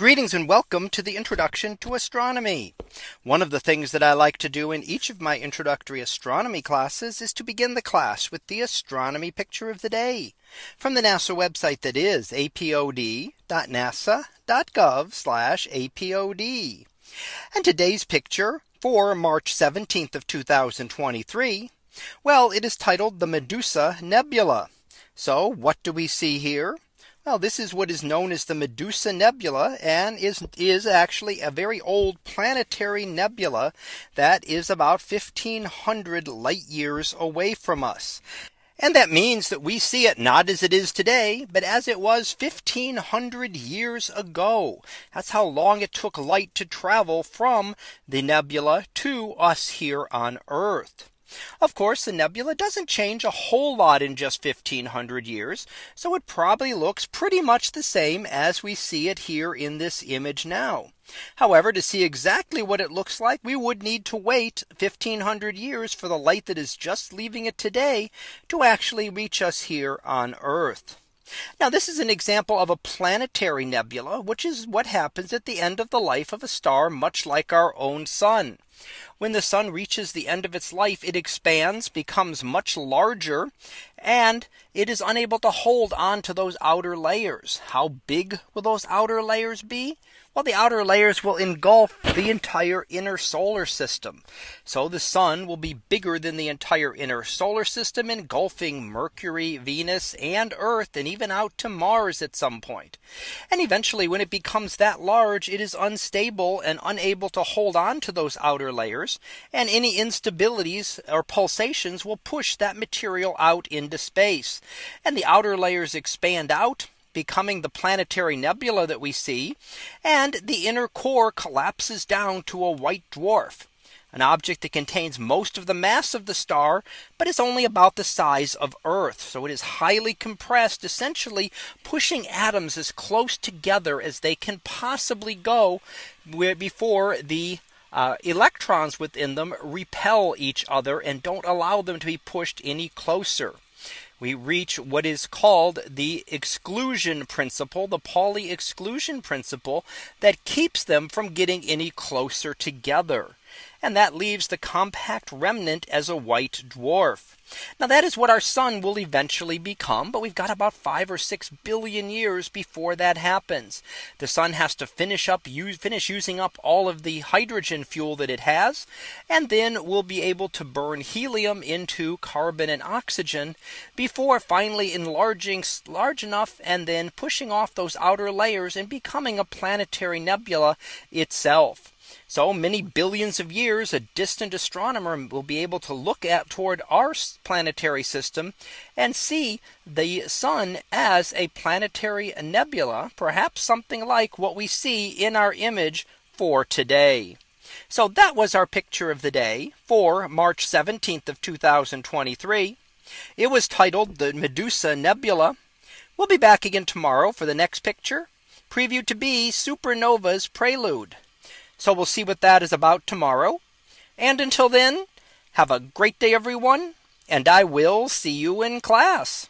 Greetings and welcome to the introduction to astronomy. One of the things that I like to do in each of my introductory astronomy classes is to begin the class with the astronomy picture of the day from the NASA website that is apod.nasa.gov apod. And today's picture for March 17th of 2023. Well, it is titled the Medusa Nebula. So what do we see here? Well, this is what is known as the Medusa Nebula and is, is actually a very old planetary nebula that is about 1500 light years away from us. And that means that we see it not as it is today, but as it was 1500 years ago. That's how long it took light to travel from the nebula to us here on Earth. Of course, the nebula doesn't change a whole lot in just 1500 years. So it probably looks pretty much the same as we see it here in this image now. However, to see exactly what it looks like, we would need to wait 1500 years for the light that is just leaving it today to actually reach us here on Earth. Now this is an example of a planetary nebula, which is what happens at the end of the life of a star much like our own sun. When the sun reaches the end of its life, it expands, becomes much larger, and it is unable to hold on to those outer layers. How big will those outer layers be? Well, the outer layers will engulf the entire inner solar system. So the sun will be bigger than the entire inner solar system engulfing Mercury, Venus and Earth and even out to Mars at some point. And eventually when it becomes that large, it is unstable and unable to hold on to those outer layers. And any instabilities or pulsations will push that material out into space. And the outer layers expand out becoming the planetary nebula that we see. And the inner core collapses down to a white dwarf an object that contains most of the mass of the star, but is only about the size of Earth. So it is highly compressed, essentially pushing atoms as close together as they can possibly go before the uh, electrons within them repel each other and don't allow them to be pushed any closer we reach what is called the exclusion principle, the Pauli exclusion principle that keeps them from getting any closer together. And that leaves the compact remnant as a white dwarf. Now that is what our sun will eventually become. But we've got about five or six billion years before that happens. The sun has to finish up use finish using up all of the hydrogen fuel that it has. And then we'll be able to burn helium into carbon and oxygen before finally enlarging large enough and then pushing off those outer layers and becoming a planetary nebula itself. So many billions of years a distant astronomer will be able to look at toward our planetary system and see the sun as a planetary nebula, perhaps something like what we see in our image for today. So that was our picture of the day for March 17th of 2023. It was titled the Medusa Nebula. We'll be back again tomorrow for the next picture previewed to be supernova's prelude. So we'll see what that is about tomorrow. And until then, have a great day, everyone. And I will see you in class.